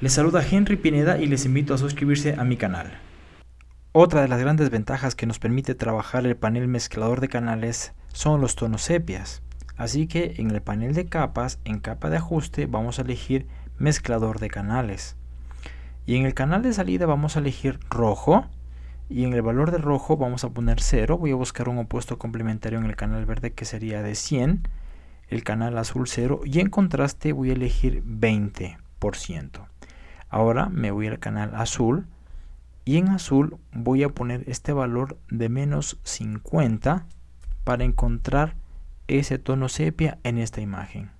Les saluda Henry Pineda y les invito a suscribirse a mi canal. Otra de las grandes ventajas que nos permite trabajar el panel mezclador de canales son los tonos sepias. Así que en el panel de capas, en capa de ajuste, vamos a elegir mezclador de canales. Y en el canal de salida vamos a elegir rojo. Y en el valor de rojo vamos a poner 0. Voy a buscar un opuesto complementario en el canal verde que sería de 100. El canal azul 0. Y en contraste voy a elegir 20%. Ahora me voy al canal azul y en azul voy a poner este valor de menos 50 para encontrar ese tono sepia en esta imagen.